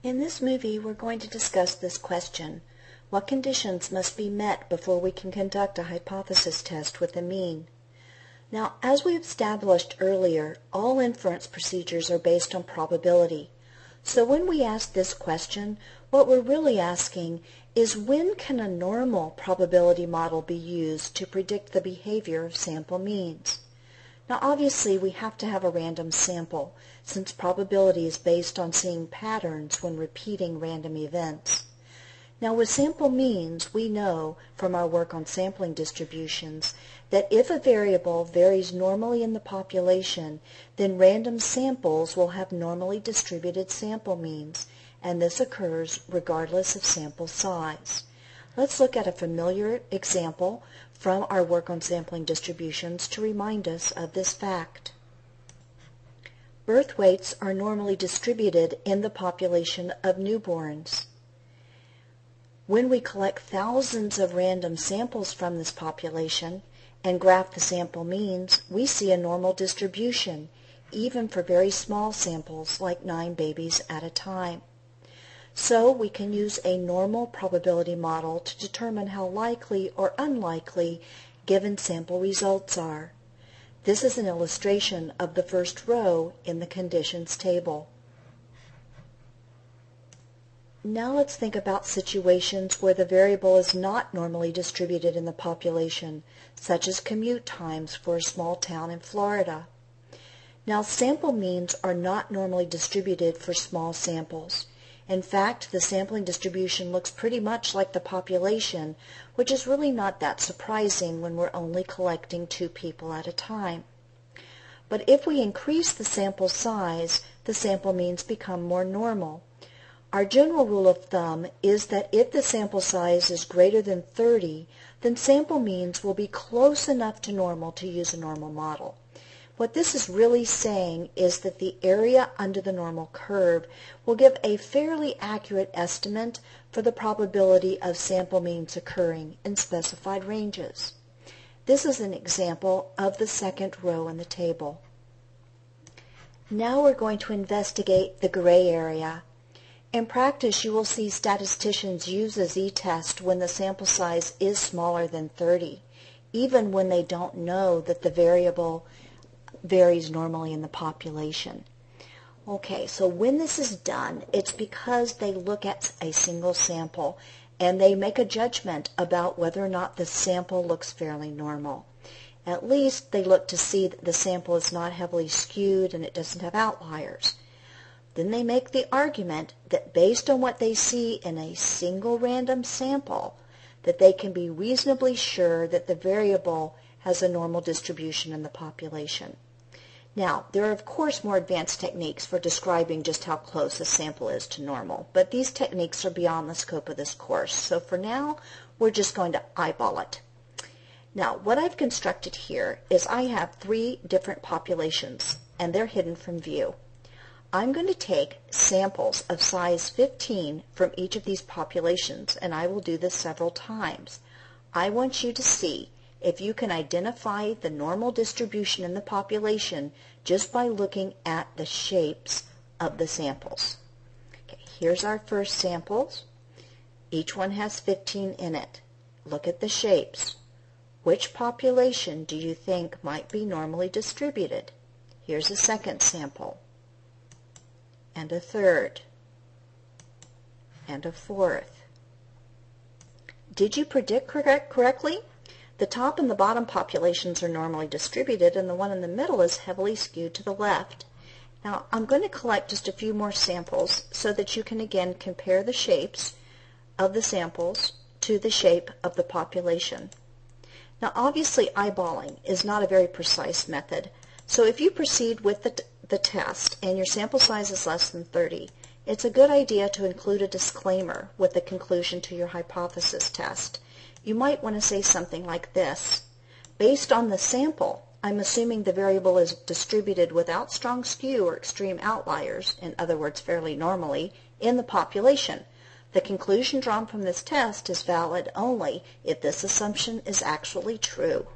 In this movie, we're going to discuss this question. What conditions must be met before we can conduct a hypothesis test with a mean? Now, as we established earlier, all inference procedures are based on probability. So when we ask this question, what we're really asking is when can a normal probability model be used to predict the behavior of sample means? Now obviously we have to have a random sample, since probability is based on seeing patterns when repeating random events. Now with sample means, we know from our work on sampling distributions that if a variable varies normally in the population, then random samples will have normally distributed sample means, and this occurs regardless of sample size. Let's look at a familiar example from our work on sampling distributions to remind us of this fact. Birth weights are normally distributed in the population of newborns. When we collect thousands of random samples from this population and graph the sample means, we see a normal distribution, even for very small samples like nine babies at a time. So we can use a normal probability model to determine how likely or unlikely given sample results are. This is an illustration of the first row in the conditions table. Now let's think about situations where the variable is not normally distributed in the population, such as commute times for a small town in Florida. Now sample means are not normally distributed for small samples. In fact, the sampling distribution looks pretty much like the population, which is really not that surprising when we're only collecting two people at a time. But if we increase the sample size, the sample means become more normal. Our general rule of thumb is that if the sample size is greater than 30, then sample means will be close enough to normal to use a normal model. What this is really saying is that the area under the normal curve will give a fairly accurate estimate for the probability of sample means occurring in specified ranges. This is an example of the second row in the table. Now we're going to investigate the gray area. In practice, you will see statisticians use a z-test when the sample size is smaller than 30, even when they don't know that the variable varies normally in the population. Okay, so when this is done, it's because they look at a single sample and they make a judgment about whether or not the sample looks fairly normal. At least they look to see that the sample is not heavily skewed and it doesn't have outliers. Then they make the argument that based on what they see in a single random sample, that they can be reasonably sure that the variable has a normal distribution in the population. Now, there are of course more advanced techniques for describing just how close a sample is to normal, but these techniques are beyond the scope of this course. So for now, we're just going to eyeball it. Now, what I've constructed here is I have three different populations, and they're hidden from view. I'm going to take samples of size 15 from each of these populations, and I will do this several times. I want you to see if you can identify the normal distribution in the population just by looking at the shapes of the samples. Okay, here's our first samples. Each one has 15 in it. Look at the shapes. Which population do you think might be normally distributed? Here's a second sample, and a third, and a fourth. Did you predict correct, correctly? The top and the bottom populations are normally distributed, and the one in the middle is heavily skewed to the left. Now, I'm going to collect just a few more samples so that you can again compare the shapes of the samples to the shape of the population. Now, obviously, eyeballing is not a very precise method, so if you proceed with the, the test and your sample size is less than 30, it's a good idea to include a disclaimer with the conclusion to your hypothesis test you might want to say something like this. Based on the sample, I'm assuming the variable is distributed without strong skew or extreme outliers, in other words, fairly normally, in the population. The conclusion drawn from this test is valid only if this assumption is actually true.